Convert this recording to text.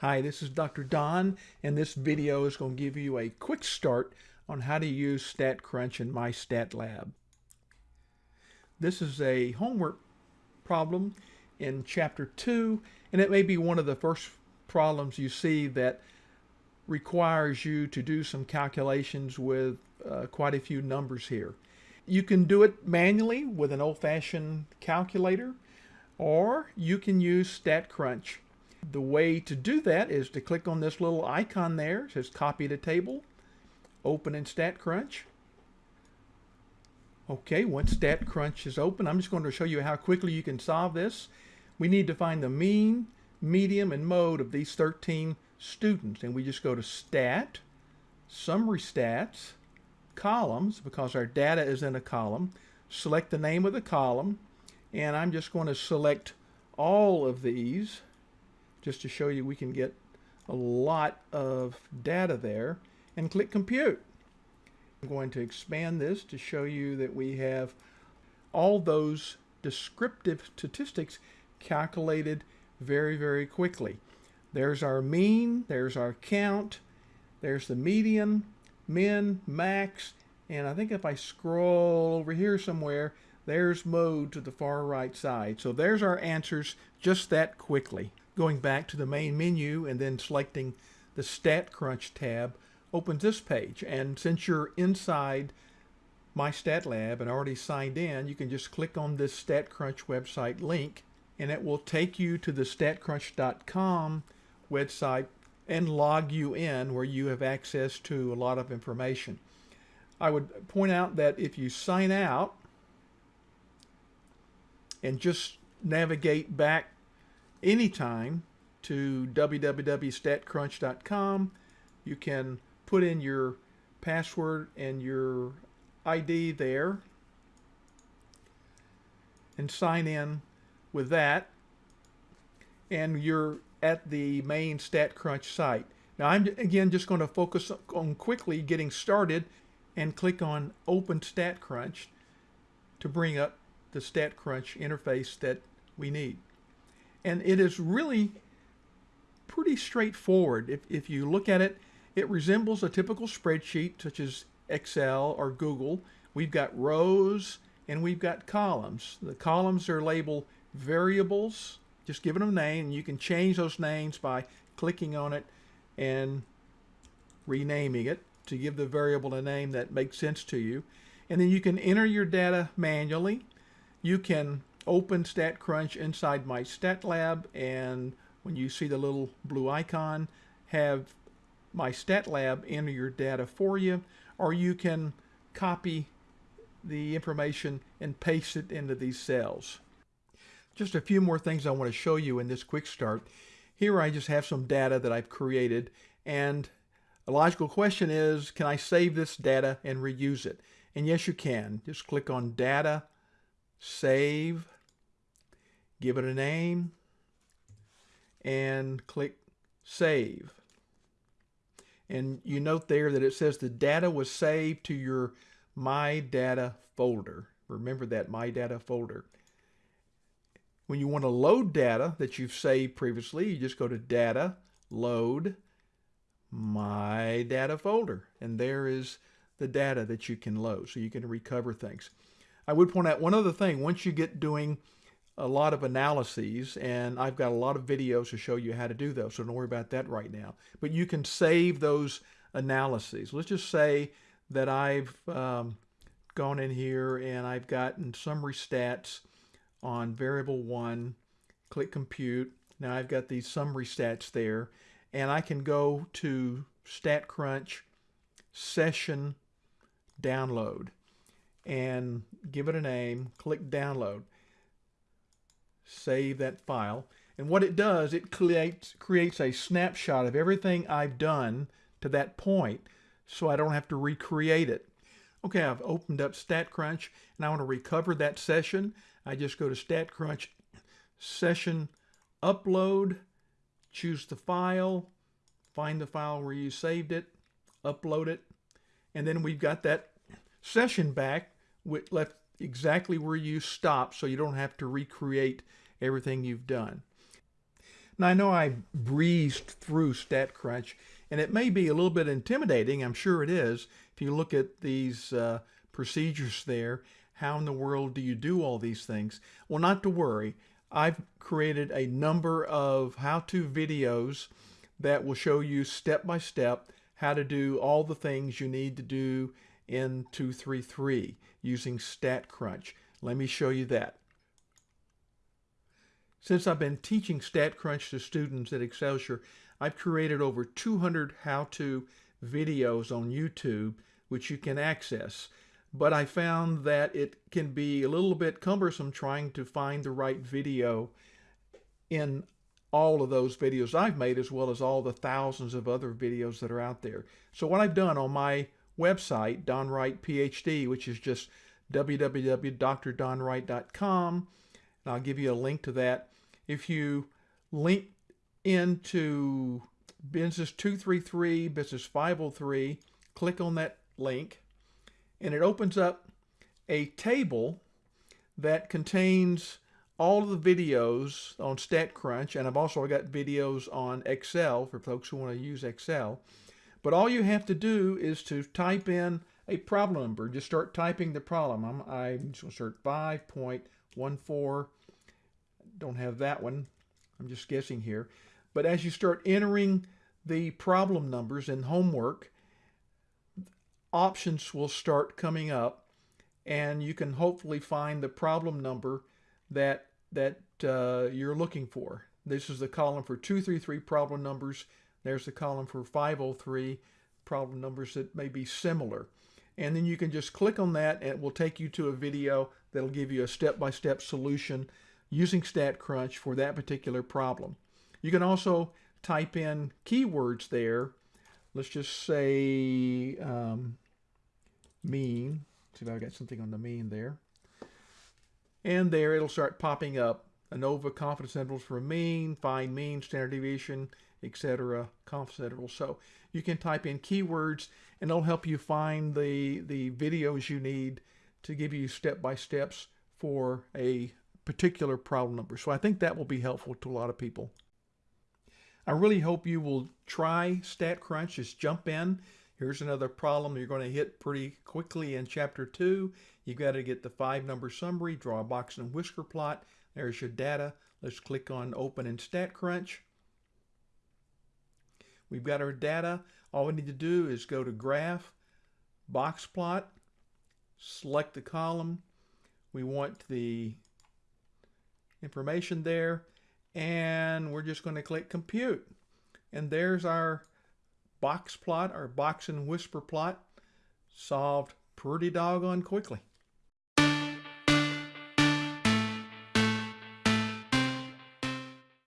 Hi, this is Dr. Don, and this video is going to give you a quick start on how to use StatCrunch in MyStatLab. This is a homework problem in Chapter 2, and it may be one of the first problems you see that requires you to do some calculations with uh, quite a few numbers here. You can do it manually with an old-fashioned calculator, or you can use StatCrunch the way to do that is to click on this little icon there. It says copy to table. Open in StatCrunch. Okay, once StatCrunch is open, I'm just going to show you how quickly you can solve this. We need to find the mean, median, and mode of these 13 students. And we just go to Stat, Summary Stats, Columns, because our data is in a column. Select the name of the column. And I'm just going to select all of these just to show you we can get a lot of data there and click compute. I'm going to expand this to show you that we have all those descriptive statistics calculated very, very quickly. There's our mean, there's our count, there's the median, min, max, and I think if I scroll over here somewhere, there's mode to the far right side. So there's our answers just that quickly going back to the main menu and then selecting the StatCrunch tab opens this page. And since you're inside MyStatLab and already signed in, you can just click on this StatCrunch website link and it will take you to the statcrunch.com website and log you in where you have access to a lot of information. I would point out that if you sign out and just navigate back anytime to www.statcrunch.com. You can put in your password and your ID there and sign in with that and you're at the main StatCrunch site. Now I'm again just going to focus on quickly getting started and click on Open StatCrunch to bring up the StatCrunch interface that we need. And it is really pretty straightforward. If, if you look at it, it resembles a typical spreadsheet such as Excel or Google. We've got rows and we've got columns. The columns are labeled variables, just giving them a name. And you can change those names by clicking on it and renaming it to give the variable a name that makes sense to you. And then you can enter your data manually. You can open StatCrunch inside MyStatLab and when you see the little blue icon have MyStatLab enter your data for you or you can copy the information and paste it into these cells. Just a few more things I want to show you in this quick start. Here I just have some data that I've created and a logical question is can I save this data and reuse it? And yes you can. Just click on data, save, give it a name, and click Save. And you note there that it says the data was saved to your My Data folder. Remember that My Data folder. When you want to load data that you've saved previously, you just go to Data, Load, My Data folder. And there is the data that you can load so you can recover things. I would point out one other thing. Once you get doing a lot of analyses and I've got a lot of videos to show you how to do those so don't worry about that right now. But you can save those analyses. Let's just say that I've um, gone in here and I've gotten summary stats on variable one click compute. Now I've got these summary stats there and I can go to StatCrunch session download and give it a name click download save that file. And what it does, it creates, creates a snapshot of everything I've done to that point so I don't have to recreate it. Okay, I've opened up StatCrunch and I want to recover that session. I just go to StatCrunch session upload, choose the file, find the file where you saved it, upload it, and then we've got that session back with left exactly where you stop so you don't have to recreate everything you've done. Now I know I breezed through StatCrunch and it may be a little bit intimidating, I'm sure it is, if you look at these uh, procedures there. How in the world do you do all these things? Well, not to worry. I've created a number of how-to videos that will show you step by step how to do all the things you need to do in 233 using StatCrunch. Let me show you that. Since I've been teaching StatCrunch to students at Excelsior, I've created over 200 how-to videos on YouTube which you can access. But I found that it can be a little bit cumbersome trying to find the right video in all of those videos I've made as well as all the thousands of other videos that are out there. So what I've done on my website, Don Wright PhD, which is just www.drdonwright.com, and I'll give you a link to that. If you link into Business 233, Business 503, click on that link, and it opens up a table that contains all of the videos on StatCrunch, and I've also got videos on Excel for folks who want to use Excel. But all you have to do is to type in a problem number. Just start typing the problem. I'm, I'm just going to start 5.14. Don't have that one. I'm just guessing here. But as you start entering the problem numbers in homework, options will start coming up and you can hopefully find the problem number that that uh, you're looking for. This is the column for 233 problem numbers. There's the column for 503 problem numbers that may be similar. And then you can just click on that and it will take you to a video that'll give you a step-by-step -step solution using StatCrunch for that particular problem. You can also type in keywords there. Let's just say um, mean. See if I got something on the mean there. And there it'll start popping up. ANOVA confidence intervals for mean, find mean, standard deviation, etc. intervals. So you can type in keywords and it'll help you find the, the videos you need to give you step-by-steps for a particular problem number. So I think that will be helpful to a lot of people. I really hope you will try StatCrunch. Just jump in. Here's another problem you're going to hit pretty quickly in chapter two. You've got to get the five number summary, draw a box and whisker plot. There's your data. Let's click on open in StatCrunch. We've got our data. All we need to do is go to graph, box plot, select the column. We want the information there and we're just going to click compute. And there's our box plot, our box and whisker plot solved pretty doggone quickly.